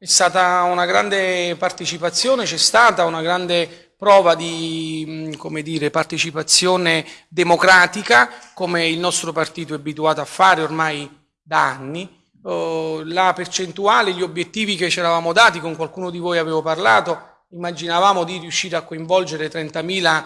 è stata una grande partecipazione, c'è stata una grande prova di dire, partecipazione democratica, come il nostro partito è abituato a fare ormai da anni. Oh, la percentuale, gli obiettivi che ci eravamo dati, con qualcuno di voi avevo parlato, immaginavamo di riuscire a coinvolgere 30.000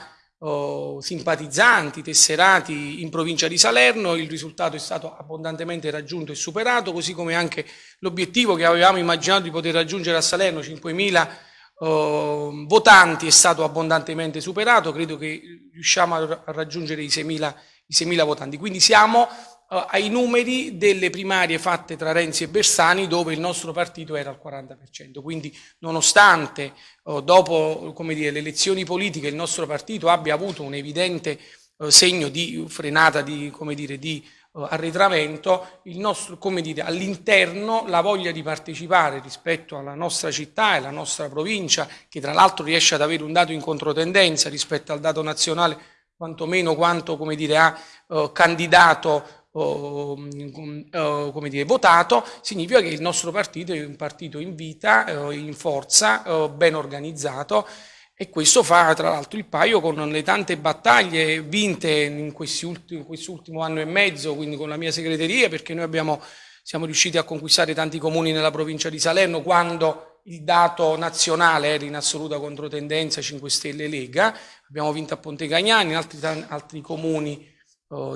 simpatizzanti, tesserati in provincia di Salerno, il risultato è stato abbondantemente raggiunto e superato, così come anche l'obiettivo che avevamo immaginato di poter raggiungere a Salerno, 5.000 oh, votanti, è stato abbondantemente superato, credo che riusciamo a raggiungere i 6.000 votanti. Quindi siamo ai numeri delle primarie fatte tra Renzi e Bersani dove il nostro partito era al 40%. Quindi nonostante uh, dopo dire, le elezioni politiche il nostro partito abbia avuto un evidente uh, segno di frenata, di, dire, di arretramento, all'interno la voglia di partecipare rispetto alla nostra città e alla nostra provincia, che tra l'altro riesce ad avere un dato in controtendenza rispetto al dato nazionale, quantomeno quanto dire, ha uh, candidato o, o, come dire, votato, significa che il nostro partito è un partito in vita, eh, in forza, eh, ben organizzato e questo fa tra l'altro il paio con le tante battaglie vinte in, quest'ultimo anno e mezzo, quindi con la mia segreteria, perché noi abbiamo, siamo riusciti a conquistare tanti comuni nella provincia di Salerno quando il dato nazionale era in assoluta controtendenza 5 Stelle Lega, abbiamo vinto a Ponte Cagnani, in altri, altri comuni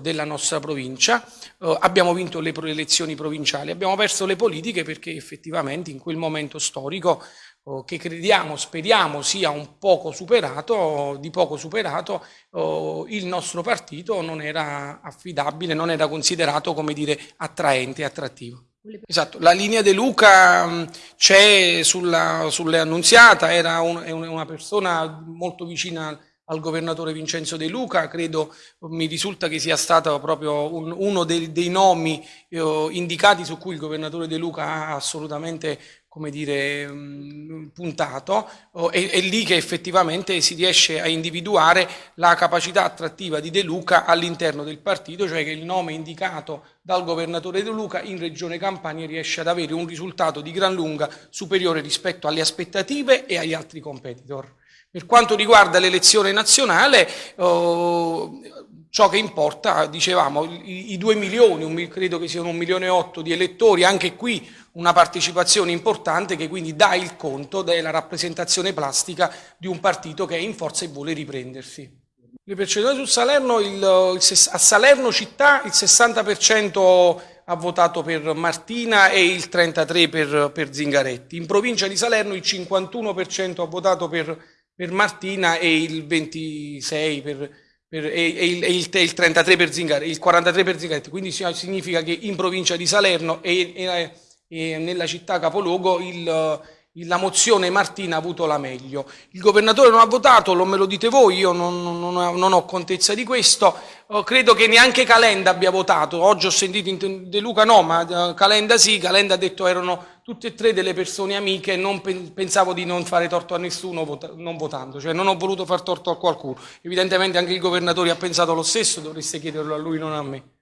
della nostra provincia, oh, abbiamo vinto le elezioni provinciali, abbiamo perso le politiche perché effettivamente in quel momento storico oh, che crediamo, speriamo sia un poco superato, di poco superato, il nostro partito non era affidabile, non era considerato come dire attraente, attrattivo. Esatto, la linea De Luca c'è sulla, sulle annunziata, era un, una persona molto vicina al governatore Vincenzo De Luca, credo mi risulta che sia stato proprio un, uno dei, dei nomi eh, indicati su cui il governatore De Luca ha assolutamente come dire, mh, puntato, oh, è, è, lì che effettivamente si riesce a individuare la capacità attrattiva di De Luca all'interno del partito, cioè che il nome indicato dal governatore De Luca in Regione Campania riesce ad avere un risultato di gran lunga superiore rispetto alle aspettative e agli altri competitor. Per quanto riguarda l'elezione nazionale, oh, ciò che importa, dicevamo, i, i 2 milioni, un, credo che siano un milione e otto di elettori, anche qui una partecipazione importante che quindi dà il conto della rappresentazione plastica di un partito che è in forza e vuole riprendersi. Le percentuali su Salerno, il, il, a Salerno città il 60% ha votato per Martina e il 33% per, per Zingaretti. In provincia di Salerno il 51% ha votato per per Martina e il 26 per, per, e, e, il, e, il, il, 33 per Zingaretti, il 43 per Zingaretti, quindi significa che in provincia di Salerno e, e nella città capoluogo il, la mozione Martina ha avuto la meglio. Il governatore non ha votato, lo me lo dite voi, io non, non, non ho contezza di questo, oh, credo che neanche Calenda abbia votato, oggi ho sentito De Luca no, ma uh, Calenda sì, Calenda ha detto erano tutte e tre delle persone amiche, non pensavo di non fare torto a nessuno non votando, cioè non ho voluto far torto a qualcuno. Evidentemente anche il governatore ha pensato lo stesso, dovreste chiederlo a lui, non a me.